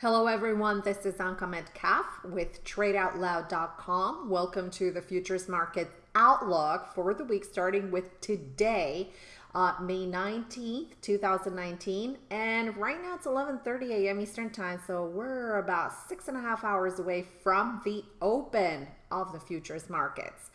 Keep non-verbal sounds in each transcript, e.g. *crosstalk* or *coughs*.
Hello, everyone. This is Anka Metcalf with TradeOutLoud.com. Welcome to the futures market outlook for the week starting with today, uh, May 19th, 2019. And right now it's 11:30 a.m. Eastern Time, so we're about six and a half hours away from the open of the futures markets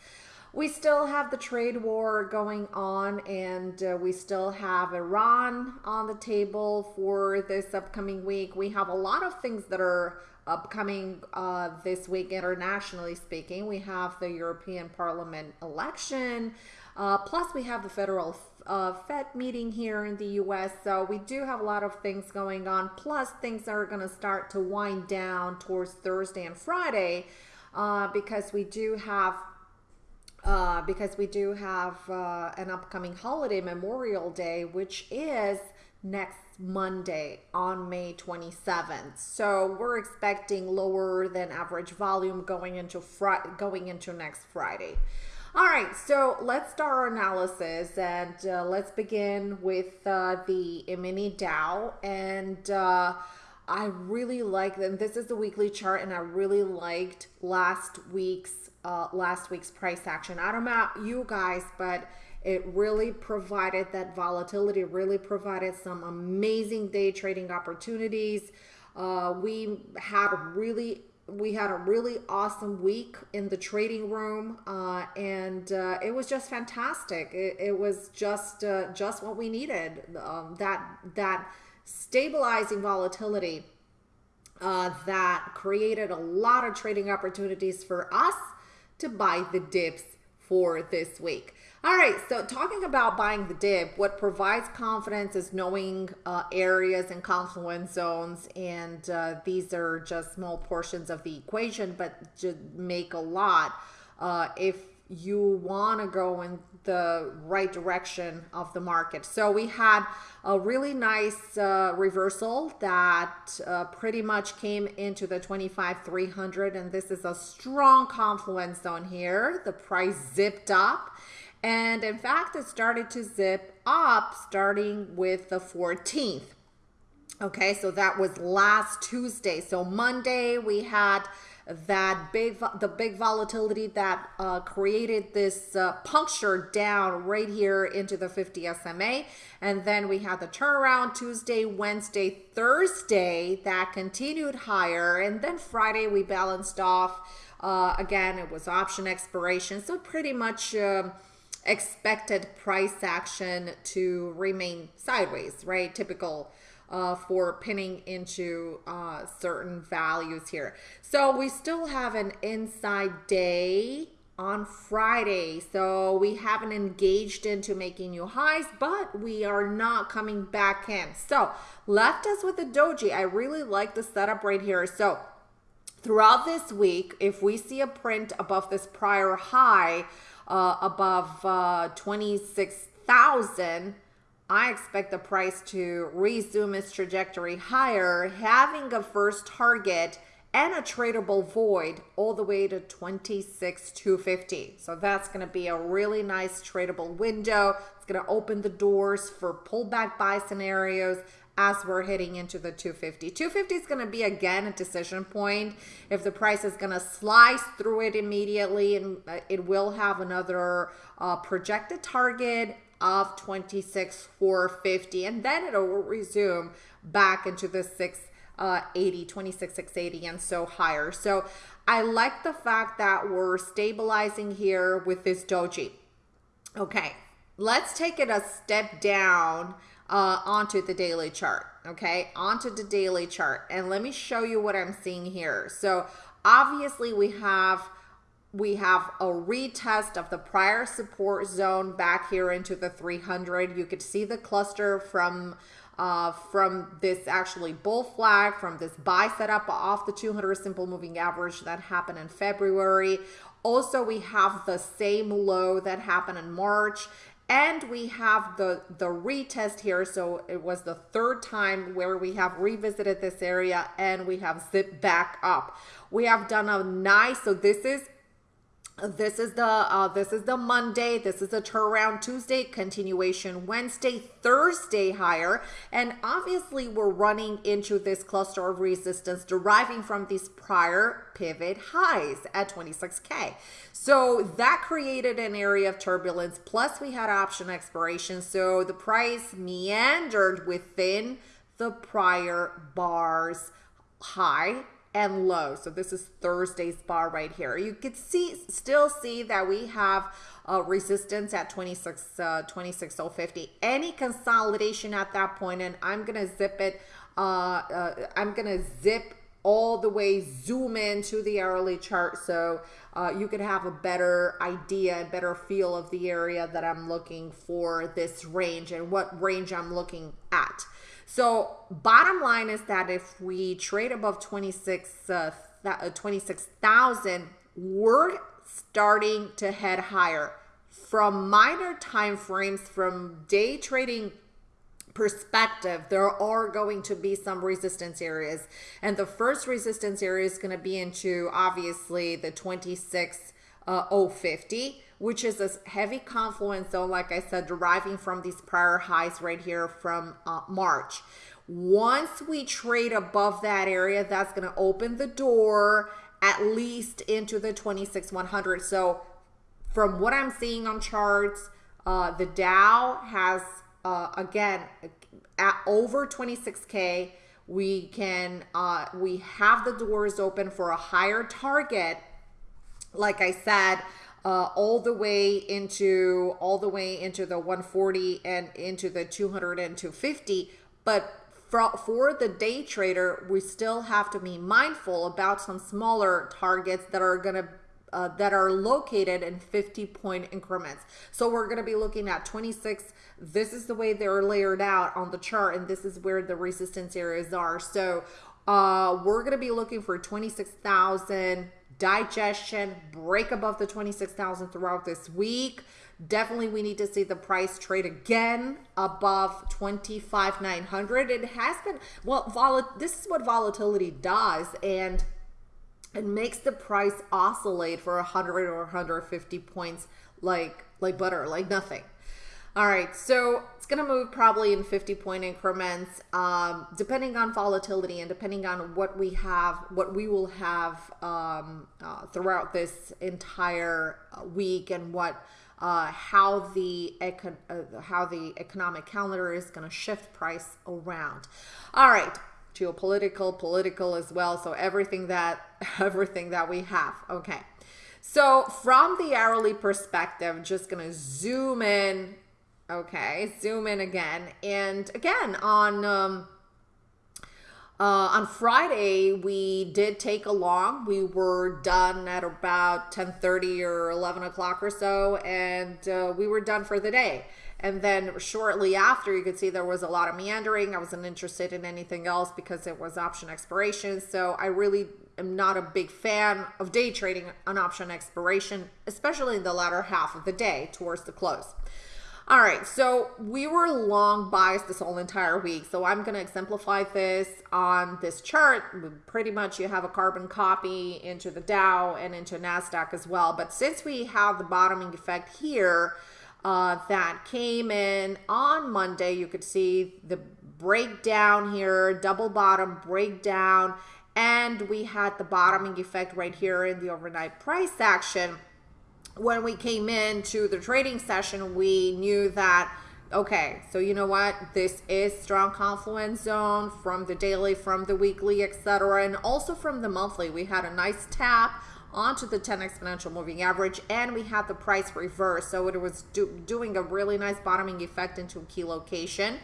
we still have the trade war going on and uh, we still have Iran on the table for this upcoming week. We have a lot of things that are upcoming uh, this week, internationally speaking. We have the European Parliament election, uh, plus we have the federal uh, Fed meeting here in the US. So we do have a lot of things going on, plus things are going to start to wind down towards Thursday and Friday. Uh, because we do have uh, because we do have uh, an upcoming holiday, Memorial Day, which is next Monday on May 27th. So we're expecting lower than average volume going into fr- going into next Friday. All right, so let's start our analysis and uh, let's begin with uh, the mini Dow and. I really like them. This is the weekly chart, and I really liked last week's uh, last week's price action. I don't know you guys, but it really provided that volatility, really provided some amazing day trading opportunities. Uh, we had really we had a really awesome week in the trading room uh, and uh, it was just fantastic it, it was just uh, just what we needed um, that that stabilizing volatility uh, that created a lot of trading opportunities for us to buy the dips for this week. All right, so talking about buying the dip, what provides confidence is knowing uh, areas and confluence zones, and uh, these are just small portions of the equation, but make a lot uh, if you want to go in the right direction of the market. So we had a really nice uh, reversal that uh, pretty much came into the 25 300 and this is a strong confluence zone here. The price zipped up and in fact it started to zip up starting with the 14th. Okay, so that was last Tuesday. So Monday we had that big the big volatility that uh, created this uh, puncture down right here into the 50 SMA and then we had the turnaround Tuesday Wednesday Thursday that continued higher. And then Friday we balanced off uh, again it was option expiration. So pretty much um, expected price action to remain sideways right? Typical uh, for pinning into uh, certain values here. So we still have an inside day on Friday. So we haven't engaged into making new highs, but we are not coming back in. So left us with the doji. I really like the setup right here. So throughout this week, if we see a print above this prior high, uh, above uh, 26,000, I expect the price to resume its trajectory higher, having a first target and a tradable void all the way to 26,250. So that's going to be a really nice tradable window. It's going to open the doors for pullback buy scenarios as we're heading into the 250. 250 is going to be again a decision point. If the price is going to slice through it immediately and it will have another uh, projected target of 26 450 and then it'll resume back into the 680 uh, 26 680 and so higher. So i like the fact that we're stabilizing here with this doji. Okay let's take it a step down uh, onto the daily chart okay? Onto the daily chart and let me show you what i'm seeing here. So obviously we have we have a retest of the prior support zone back here into the 300. You could see the cluster from uh, from this actually bull flag, from this buy setup off the 200 simple moving average that happened in February. Also, we have the same low that happened in March and we have the the retest here so it was the third time where we have revisited this area and we have zipped back up we have done a nice so this is this is the uh, this is the Monday. This is a turnaround Tuesday, continuation Wednesday, Thursday higher, and obviously we're running into this cluster of resistance deriving from these prior pivot highs at 26k. So that created an area of turbulence. Plus we had option expiration, so the price meandered within the prior bars high and low. So this is Thursday's bar right here. You could see, still see that we have uh, resistance at 26, uh, 26050. Any consolidation at that point, and I'm to zip it, uh, uh, I'm to zip all the way, zoom into the hourly chart so uh, you could have a better idea and better feel of the area that I'm looking for this range and what range I'm looking at. So bottom line is that if we trade above 26, uh, uh 26,000, we're starting to head higher. From minor time frames, from day trading perspective, there are going to be some resistance areas. And the first resistance area is going to be into obviously the 26 uh, 050 which is a heavy confluence zone, like I said, deriving from these prior highs right here from uh, March. Once we trade above that area, that's going to open the door at least into the 26,100. So from what I'm seeing on charts, uh, the Dow has, uh, again, at over 26K, we can, uh, we have the doors open for a higher target. Like I said, uh, all the way into all the way into the 140 and into the 200 and 250 but for, for the day trader we still have to be mindful about some smaller targets that are going to uh, that are located in 50 point increments. So we're going to be looking at 26. This is the way they're layered out on the chart, and this is where the resistance areas are. So uh, we're going to be looking for 26,000 digestion, break above the 26,000 throughout this week. Definitely we need to see the price trade again above 25,900. It has been, well, vol this is what volatility does. And it makes the price oscillate for 100 or 150 points like like butter, like nothing. All right, so it's going to move probably in 50 point increments, um, depending on volatility and depending on what we have, what we will have um, uh, throughout this entire uh, week and what uh, how the econ uh, how the economic calendar is going to shift price around. All right, geopolitical, political as well. So everything that *laughs* everything that we have. Okay. So from the hourly perspective, just going to zoom in Okay, zoom in again. And again, on um, uh, on Friday, we did take a long. We were done at about 10.30 or 11 o'clock or so, and uh, we were done for the day. And then shortly after, you could see there was a lot of meandering. I wasn't interested in anything else because it was option expiration. So I really am not a big fan of day trading on option expiration, especially in the latter half of the day towards the close. All right, so we were long biased this whole entire week. So I'm going to exemplify this on this chart. Pretty much you have a carbon copy into the Dow and into NASDAQ as well. But since we have the bottoming effect here uh, that came in on Monday, you could see the breakdown here, double bottom breakdown. And we had the bottoming effect right here in the overnight price action when we came into the trading session, we knew that, okay, so you know what? This is strong confluence zone from the daily, from the weekly, etc. And also from the monthly. We had a nice tap onto the 10 exponential moving average and we had the price reverse. So it was do doing a really nice bottoming effect into a key location.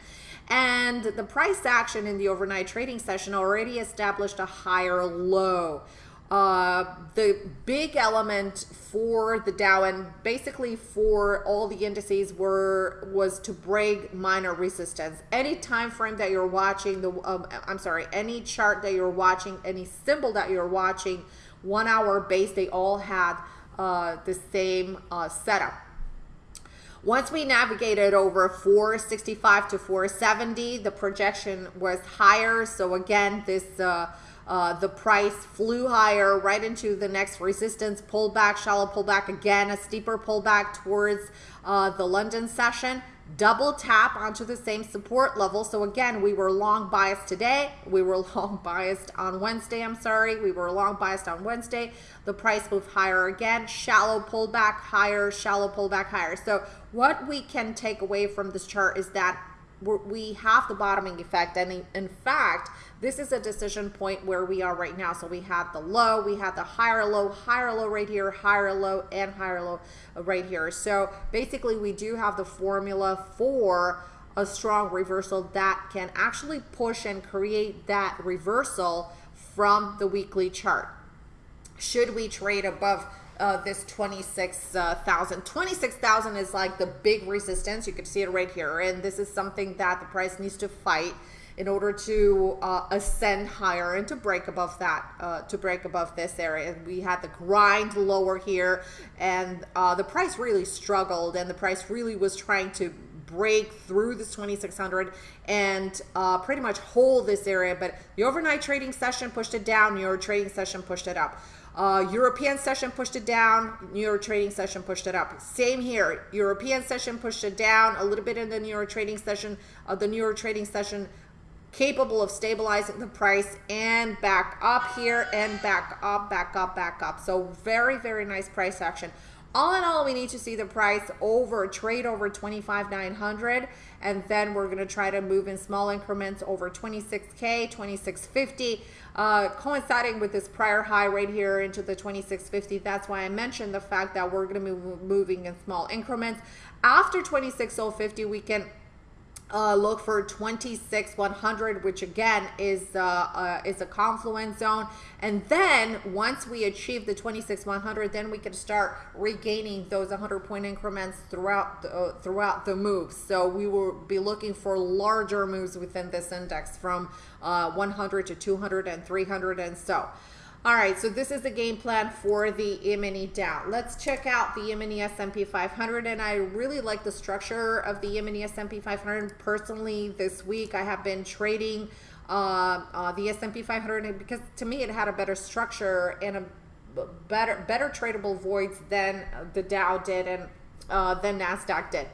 And the price action in the overnight trading session already established a higher low. Uh, the big element for the Dow and basically for all the indices were was to break minor resistance. Any time frame that you're watching, the um, I'm sorry, any chart that you're watching, any symbol that you're watching, one hour base, they all had uh, the same uh, setup. Once we navigated over 465 to 470, the projection was higher. So again, this uh, uh, the price flew higher right into the next resistance pullback, shallow pullback again, a steeper pullback towards uh, the London session double tap onto the same support level. So again, we were long biased today. We were *laughs* long biased on Wednesday. I'm sorry. We were long biased on Wednesday. The price moved higher again. Shallow pullback higher, shallow pullback higher. So what we can take away from this chart is that we have the bottoming effect. And in fact this is a decision point where we are right now. So we have the low we have the higher low higher low right here higher low and higher low right here. So basically we do have the formula for a strong reversal that can actually push and create that reversal from the weekly chart. Should we trade above uh, this 26,000. 26,000 is like the big resistance. You can see it right here. And this is something that the price needs to fight in order to uh, ascend higher and to break above that, uh, to break above this area. We had the grind lower here and uh, the price really struggled and the price really was trying to break through this 2600 and uh, pretty much hold this area. But the overnight trading session pushed it down, your trading session pushed it up. Uh, European session pushed it down. New York trading session pushed it up. Same here. European session pushed it down a little bit in the New York trading session. Uh, the New York trading session capable of stabilizing the price and back up here and back up, back up, back up. So very, very nice price action. All in all, we need to see the price over, trade over 25,900, and then we're going to try to move in small increments over 26K, 2650, uh, coinciding with this prior high right here into the 2650. That's why I mentioned the fact that we're going to be moving in small increments. After 26050, we can uh, look for 26 100 which again is uh, uh, is a confluence zone. And then once we achieve the 26 100 then we can start regaining those 100 point increments throughout the, uh, throughout the move. So we will be looking for larger moves within this index from uh, 100 to 200 and 300 and so all right, so this is the game plan for the E-mini Dow. Let's check out the E-mini S&P 500, and I really like the structure of the E-mini S&P 500. Personally, this week I have been trading uh, uh, the S&P 500 because to me it had a better structure and a better better tradable voids than the Dow did and uh, than Nasdaq did.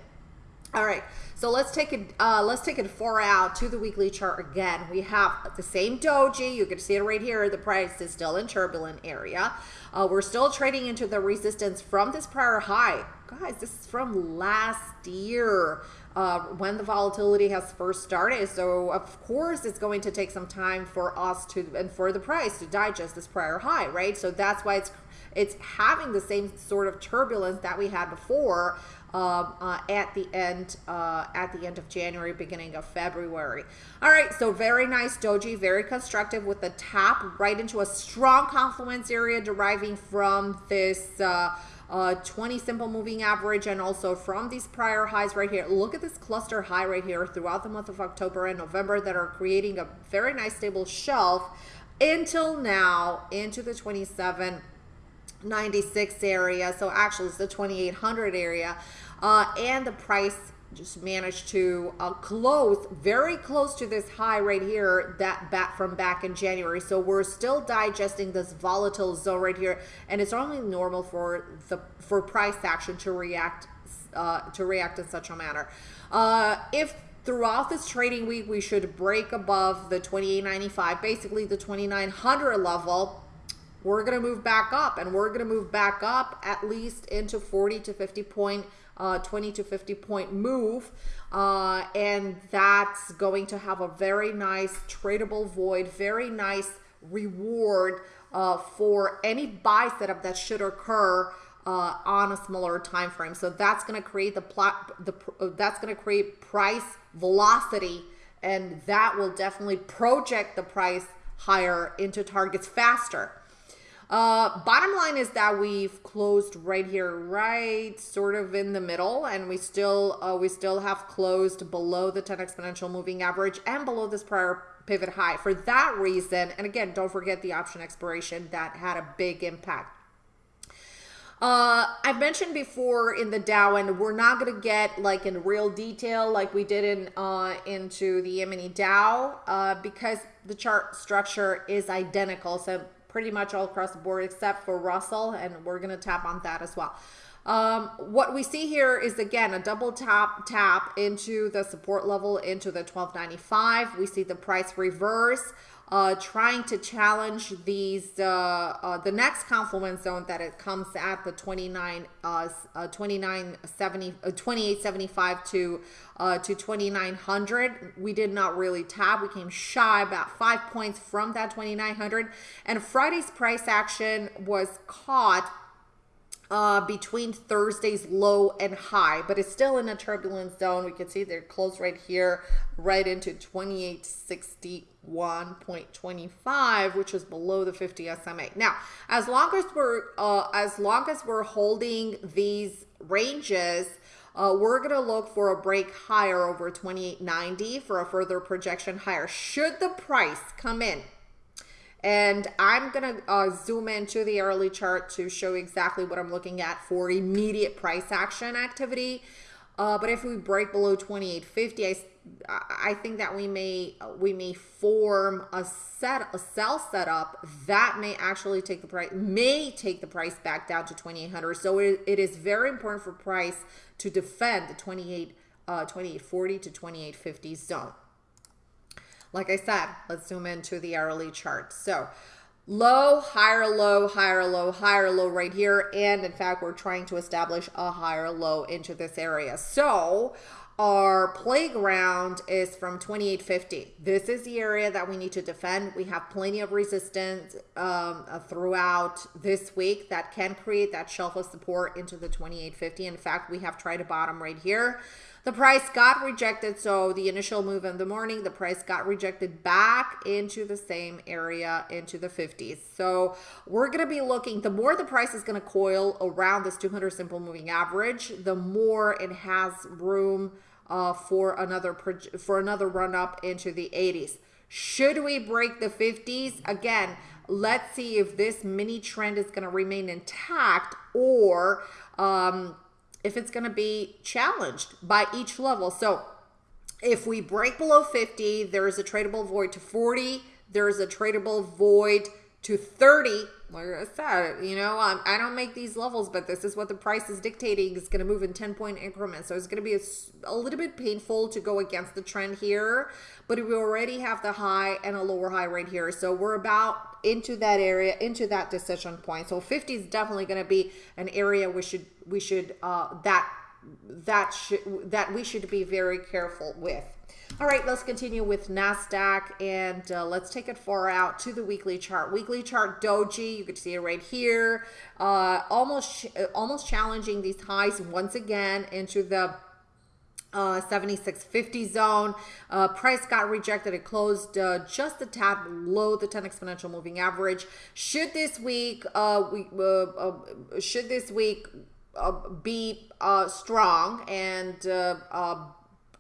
All right, so let's take it. Uh, let's take it far out to the weekly chart again. We have the same doji. You can see it right here. The price is still in turbulent area. Uh, we're still trading into the resistance from this prior high, guys. This is from last year. Uh, when the volatility has first started. So of course it's going to take some time for us to and for the price to digest this prior high, right? So that's why it's it's having the same sort of turbulence that we had before um, uh, at the end uh, at the end of January, beginning of February. All right, so very nice doji, very constructive with the tap right into a strong confluence area deriving from this. Uh, uh, 20 simple moving average and also from these prior highs right here look at this cluster high right here throughout the month of October and November that are creating a very nice stable shelf until now into the 27 96 area. So actually it's the 2800 area. Uh, and the price just managed to uh, close very close to this high right here that back from back in January. So we're still digesting this volatile zone right here, and it's only normal for the for price action to react uh, to react in such a manner. Uh, if throughout this trading week we should break above the 28.95, basically the 2900 level we're going to move back up and we're going to move back up at least into 40 to 50 point uh, 20 to 50 point move uh, and that's going to have a very nice tradable void very nice reward uh, for any buy setup that should occur uh, on a smaller time frame so that's going to create the plot the uh, that's going to create price velocity and that will definitely project the price higher into targets faster uh, bottom line is that we've closed right here, right sort of in the middle, and we still uh, we still have closed below the 10 exponential moving average and below this prior pivot high. For that reason, and again, don't forget the option expiration that had a big impact. Uh, I've mentioned before in the Dow, and we're not going to get like in real detail like we did in uh, into the E-mini Dow uh, because the chart structure is identical. So pretty much all across the board except for Russell, and we're going to tap on that as well. Um, what we see here is again a double tap tap into the support level into the 1295. We see the price reverse uh, trying to challenge these uh, uh, the next confluence zone that it comes at the 29 uh, uh 2970 uh, 2875 to uh, to 2900 we did not really tap we came shy about five points from that 2900 and Friday's price action was caught uh, between Thursday's low and high, but it's still in a turbulent zone. We can see they're close right here, right into 2861.25, which is below the 50 SMA. Now, as long as we're uh, as long as we're holding these ranges, uh, we're going to look for a break higher over 2890 for a further projection higher. Should the price come in and I'm to uh, zoom into the hourly chart to show exactly what I'm looking at for immediate price action activity. Uh, but if we break below 2850, I, I think that we may we may form a set a sell setup that may actually take the price may take the price back down to 2800. So it, it is very important for price to defend the 28 uh, 2840 to 2850 zone. Like I said, let's zoom into the hourly chart. So low, higher low, higher low, higher low right here. And in fact, we're trying to establish a higher low into this area. So our playground is from 2850. This is the area that we need to defend. We have plenty of resistance um, uh, throughout this week that can create that shelf of support into the 2850. In fact, we have tried a bottom right here. The price got rejected. So the initial move in the morning, the price got rejected back into the same area into the 50s. So we're going to be looking, the more the price is going to coil around this 200 simple moving average, the more it has room uh, for another for another run up into the 80s. Should we break the 50s? Again, let's see if this mini trend is going to remain intact or um, if it's going to be challenged by each level. So if we break below 50, there is a tradable void to 40. There is a tradable void to 30 like I said, you know, um, I don't make these levels, but this is what the price is dictating. It's going to move in 10 point increments. So it's going to be a, a, little bit painful to go against the trend here, but we already have the high and a lower high right here. So we're about into that area, into that decision point. So 50 is definitely going to be an area we should, we should, uh, that, that should, that we should be very careful with. All right, let's continue with NASDAQ and uh, let's take it far out to the weekly chart. Weekly chart doji, you can see it right here, uh, almost, almost challenging these highs once again into the uh, 7650 zone. Uh, price got rejected. It closed uh, just a tad below the 10 exponential moving average. Should this week, uh, we, uh, uh, should this week be strong and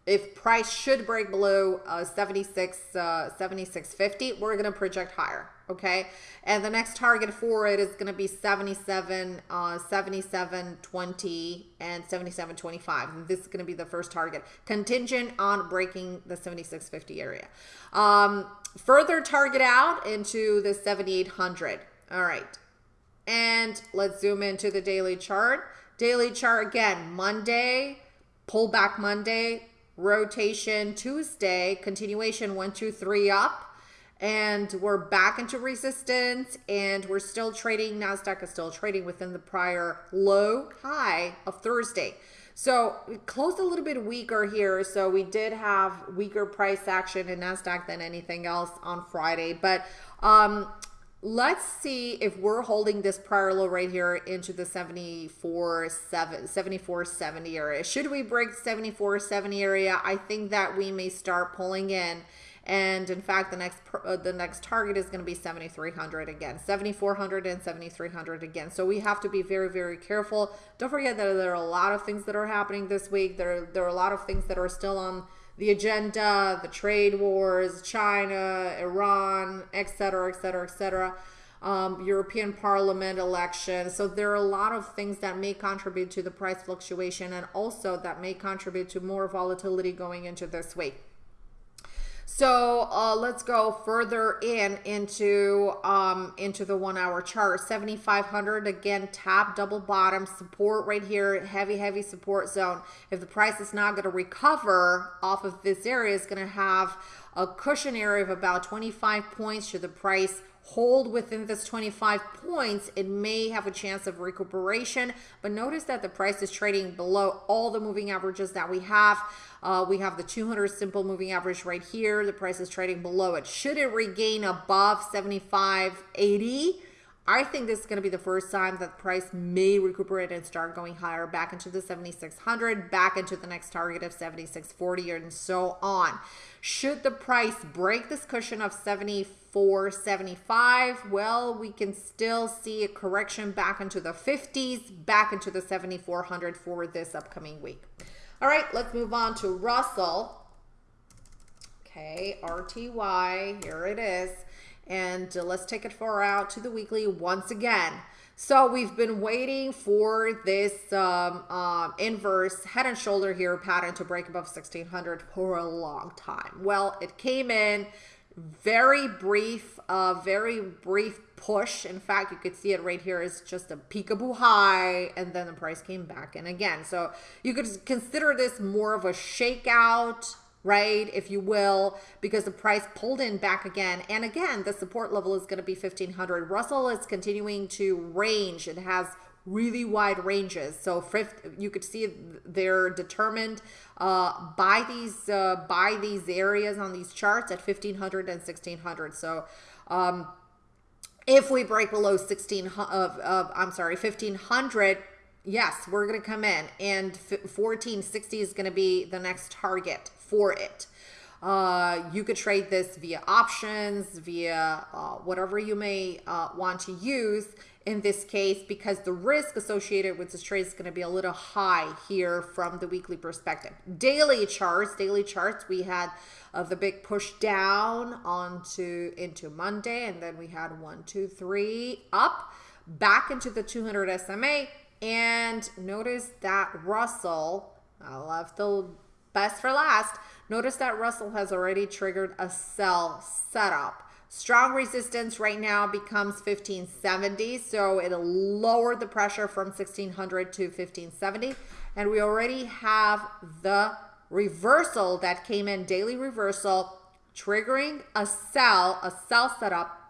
if price should break below uh, 76 uh, 76.50 we're going to project higher okay? And the next target for it is going to be 77 uh 77.20 and 77.25 and this is going to be the first target contingent on breaking the 76.50 area. Um further target out into the 7800 all right. And let's zoom into the daily chart daily chart again monday pullback monday rotation Tuesday, continuation one, two, three up. And we're back into resistance and we're still trading. NASDAQ is still trading within the prior low high of Thursday. So closed a little bit weaker here. So we did have weaker price action in NASDAQ than anything else on Friday. But um, Let's see if we're holding this prior low right here into the 74, 7, 74, 70 area. Should we break 74, 70 area, I think that we may start pulling in. And in fact, the next uh, the next target is going to be 7,300 again, 7,400 and 7,300 again. So we have to be very, very careful. Don't forget that there are a lot of things that are happening this week. There, there are a lot of things that are still on the agenda, the trade wars, China, Iran, etc., etc., etc. um, European Parliament election. So there are a lot of things that may contribute to the price fluctuation and also that may contribute to more volatility going into this week. So uh, let's go further in into um, into the one hour chart. 7,500 again, top double bottom support right here, heavy, heavy support zone. If the price is not going to recover off of this area, it's going to have a cushion area of about 25 points should the price hold within this 25 points, it may have a chance of recuperation. But notice that the price is trading below all the moving averages that we have. Uh, we have the 200 simple moving average right here. The price is trading below it. Should it regain above 75.80? I think this is going to be the first time that the price may recuperate and start going higher back into the 7600, back into the next target of 7640 and so on. Should the price break this cushion of 74.75, well, we can still see a correction back into the 50s, back into the 7400 for this upcoming week. All right, let's move on to Russell. Okay, RTY, here it is. And uh, let's take it far out to the weekly once again. So we've been waiting for this um, um, inverse head and shoulder here pattern to break above 1600 for a long time. Well, it came in very brief, uh, very brief push. In fact, you could see it right here is just a peekaboo high, and then the price came back in again. So you could consider this more of a shakeout right? If you will, because the price pulled in back again. And again, the support level is going to be 1500. Russell is continuing to range. It has really wide ranges. So fifth, you could see they're determined uh, by these uh, by these areas on these charts at 1500 and 1600. So um, if we break below 16 of, of I'm sorry 1500 yes we're going to come in and 1460 is going to be the next target for it. Uh, you could trade this via options, via uh, whatever you may uh, want to use in this case, because the risk associated with this trade is going to be a little high here from the weekly perspective. Daily charts, daily charts, we had uh, the big push down onto into Monday, and then we had one, two, three up back into the 200 SMA. And notice that Russell, I left the best for last, notice that Russell has already triggered a sell setup. Strong resistance right now becomes 1570, so it'll lower the pressure from 1600 to 1570. And we already have the reversal that came in, daily reversal, triggering a sell, a sell setup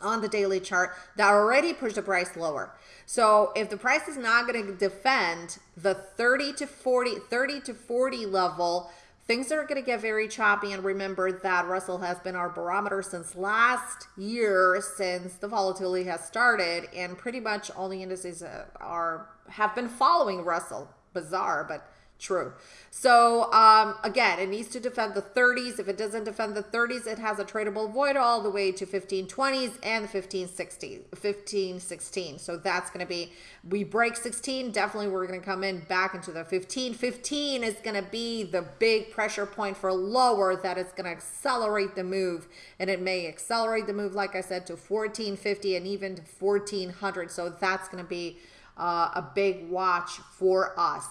on the daily chart that already pushed the price lower. So if the price is not going to defend the 30 to 40, 30 to 40 level, things are going to get very choppy. And remember that Russell has been our barometer since last year, since the volatility has started, and pretty much all the indices uh, are have been following Russell. Bizarre, but true. So um, again, it needs to defend the 30s. If it doesn't defend the 30s, it has a tradable void all the way to 1520s and 1560, 1516. So that's going to be, we break 16, definitely we're going to come in back into the 15. 15 is going to be the big pressure point for lower that is going to accelerate the move. And it may accelerate the move, like I said, to 1450 and even to 1400. So that's going to be uh, a big watch for us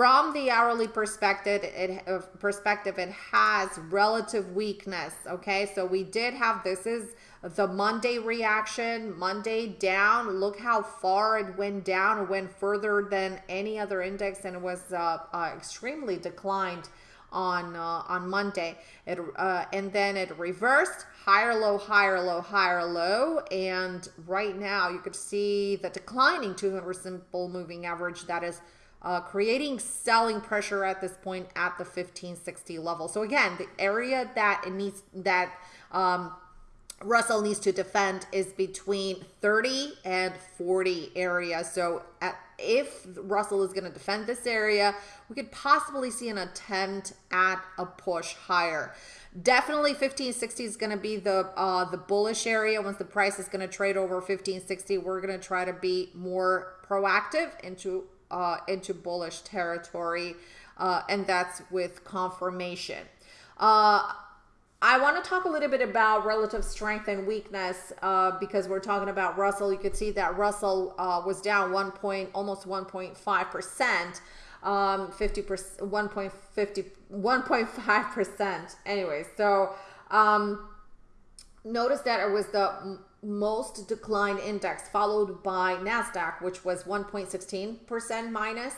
from the hourly perspective it uh, perspective it has relative weakness okay? So we did have this is the monday reaction monday down. Look how far it went down it went further than any other index and it was uh, uh, extremely declined on uh, on monday. It uh, and then it reversed higher low higher low higher low and right now you could see the declining 200 simple moving average that is uh, creating selling pressure at this point at the 1560 level. So again, the area that it needs that um, Russell needs to defend is between 30 and 40 area. So at, if Russell is going to defend this area, we could possibly see an attempt at a push higher. Definitely 1560 is going to be the uh, the bullish area. Once the price is going to trade over 1560, we're going to try to be more proactive into uh, into bullish territory, uh, and that's with confirmation. Uh, I want to talk a little bit about relative strength and weakness uh, because we're talking about Russell. You could see that Russell uh, was down one point, almost 1.5 percent, um, 50 percent, 1.50, 1.5 percent. Anyway, so um, notice that it was the most decline index, followed by Nasdaq, which was 1.16 percent minus.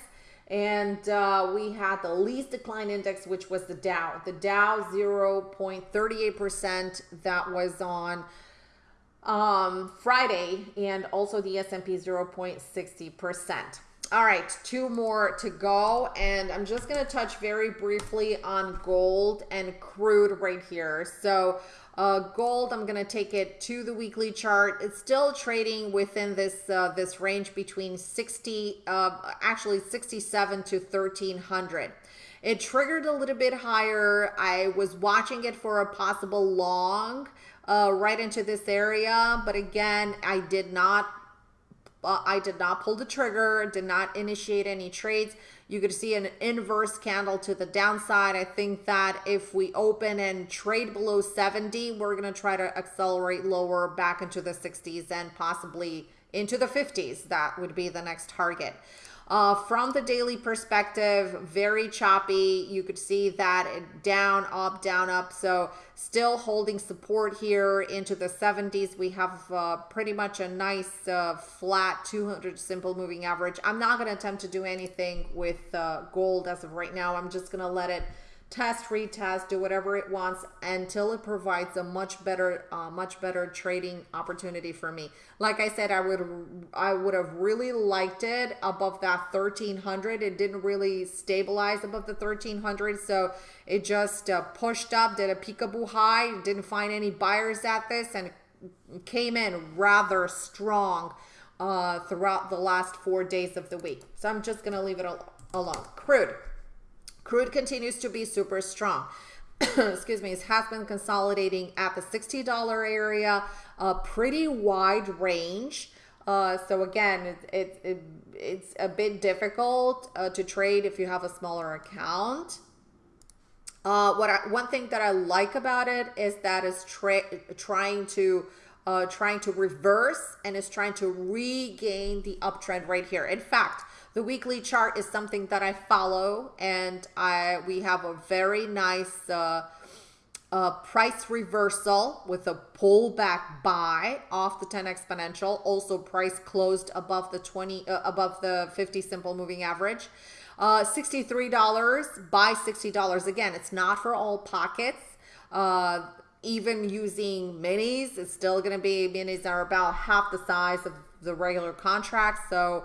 And uh, we had the least decline index, which was the Dow. The Dow 0.38%. That was on um, Friday, and also the S&P 0.60%. All right, two more to go. And I'm just going to touch very briefly on gold and crude right here. So uh, gold, I'm going to take it to the weekly chart. It's still trading within this uh, this range between 60, uh, actually 67 to 1300. It triggered a little bit higher. I was watching it for a possible long uh, right into this area, but again, I did not. I did not pull the trigger, did not initiate any trades. You could see an inverse candle to the downside. I think that if we open and trade below 70, we're going to try to accelerate lower back into the 60s and possibly into the 50s. That would be the next target. Uh, from the daily perspective, very choppy. You could see that down, up, down, up. So still holding support here into the 70s. We have uh, pretty much a nice uh, flat 200 simple moving average. I'm not going to attempt to do anything with uh, gold as of right now. I'm just going to let it test, retest, do whatever it wants until it provides a much better, uh, much better trading opportunity for me. Like I said, I would, I would have really liked it above that 1300. It didn't really stabilize above the 1300, so it just uh, pushed up, did a peekaboo high, didn't find any buyers at this, and came in rather strong uh, throughout the last four days of the week. So I'm just gonna leave it alone. Crude. Crude continues to be super strong. *coughs* Excuse me, it has been consolidating at the $60 area, a pretty wide range. Uh, so again, it, it, it, it's a bit difficult uh, to trade if you have a smaller account. Uh, what I, one thing that I like about it is that it's trying to uh, trying to reverse and is trying to regain the uptrend right here. In fact, the weekly chart is something that I follow and I we have a very nice uh, uh, price reversal with a pullback buy off the 10 exponential. Also price closed above the 20, uh, above the 50 simple moving average. Uh, $63, buy $60. Again, it's not for all pockets. Uh, even using minis, it's still going to be, minis are about half the size of the regular contract. So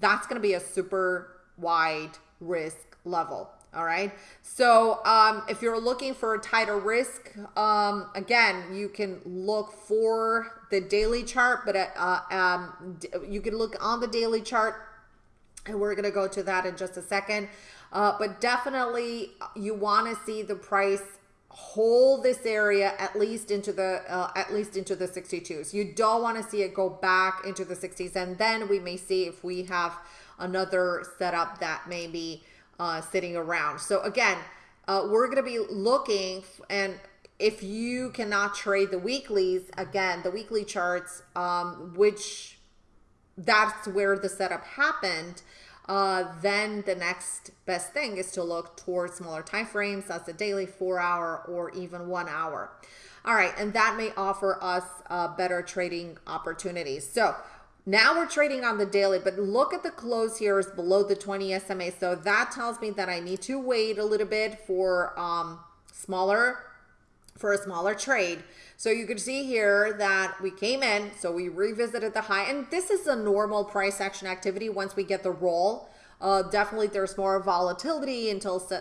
that's going to be a super wide risk level. All right. So um, if you're looking for a tighter risk, um, again, you can look for the daily chart, but uh, um, you can look on the daily chart and we're going to go to that in just a second. Uh, but definitely you want to see the price hold this area at least into the uh, at least into the 62s. You don't want to see it go back into the 60s, and then we may see if we have another setup that may be uh, sitting around. So again, uh, we're going to be looking and if you cannot trade the weeklies, again, the weekly charts, um, which that's where the setup happened uh, then the next best thing is to look towards smaller time frames. That's a daily, four hour, or even one hour. All right, and that may offer us uh, better trading opportunities. So now we're trading on the daily, but look at the close here is below the 20 SMA. So that tells me that I need to wait a little bit for um, smaller, for a smaller trade. So you can see here that we came in, so we revisited the high, and this is a normal price action activity once we get the roll. Uh, definitely there's more volatility until uh,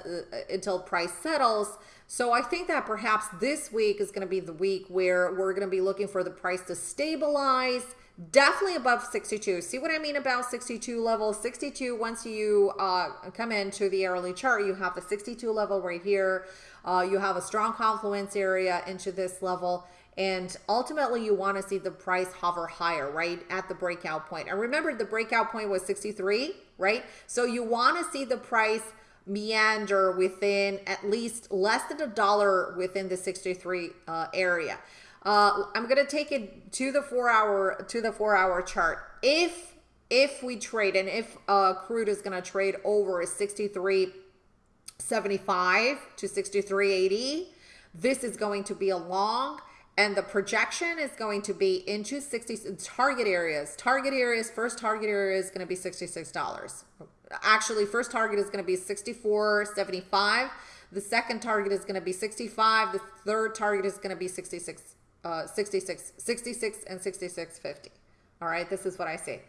until price settles. So I think that perhaps this week is going to be the week where we're going to be looking for the price to stabilize, definitely above 62. See what I mean about 62 level? 62, once you uh, come into the hourly chart, you have the 62 level right here. Uh, you have a strong confluence area into this level. And ultimately, you want to see the price hover higher, right, at the breakout point. And remember, the breakout point was 63, right? So you want to see the price meander within at least less than a dollar within the 63 uh, area. Uh, I'm gonna take it to the four hour to the four hour chart. If if we trade and if uh, crude is gonna trade over 63.75 to 63.80, this is going to be a long and the projection is going to be into 60 target areas. Target areas, first target area is going to be $66. Actually, first target is going to be 64.75. The second target is going to be 65. The third target is going to be 66 uh, 66 66 and 66.50. All right, this is what I see.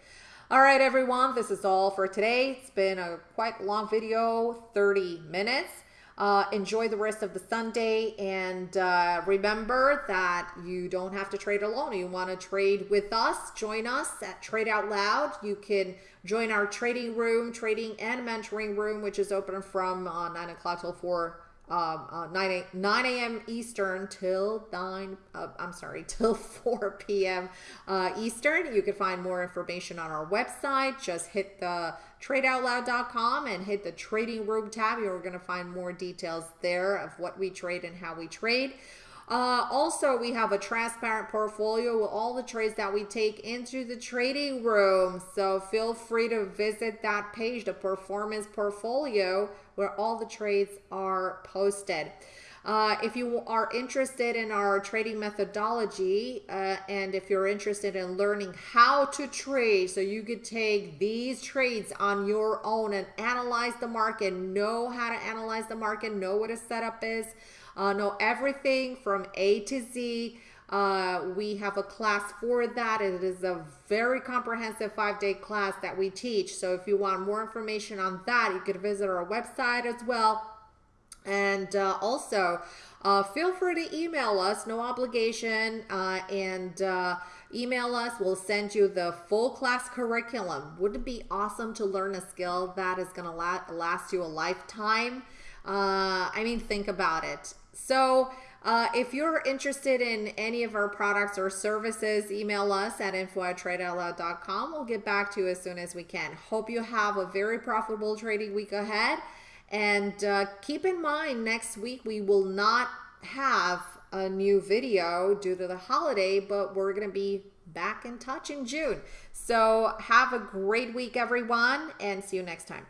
All right, everyone, this is all for today. It's been a quite long video, 30 minutes. Uh, enjoy the rest of the Sunday and uh, remember that you don't have to trade alone. You want to trade with us, join us at Trade Out Loud. You can join our trading room, trading and mentoring room, which is open from uh, 9 o'clock till 4 um, uh, 9 9 a.m. Eastern till 9 uh, I'm sorry *laughs* till 4 p.m. Uh, Eastern. You can find more information on our website. Just hit the tradeoutloud.com and hit the trading room tab. You're going to find more details there of what we trade and how we trade. Uh, also, we have a transparent portfolio with all the trades that we take into the trading room. So feel free to visit that page, the performance portfolio, where all the trades are posted. Uh, if you are interested in our trading methodology uh, and if you're interested in learning how to trade so you could take these trades on your own and analyze the market, know how to analyze the market, know what a setup is, uh, know everything from A to Z. Uh, we have a class for that. It is a very comprehensive five day class that we teach. So if you want more information on that, you could visit our website as well. And uh, also, uh, feel free to email us, no obligation, uh, and uh, email us. We'll send you the full class curriculum. Wouldn't it be awesome to learn a skill that is going to la last you a lifetime? Uh, I mean, think about it. So uh, if you're interested in any of our products or services, email us at info. We'll get back to you as soon as we can. Hope you have a very profitable trading week ahead. And uh, keep in mind, next week we will not have a new video due to the holiday, but we're going to be back in touch in June. So have a great week, everyone, and see you next time.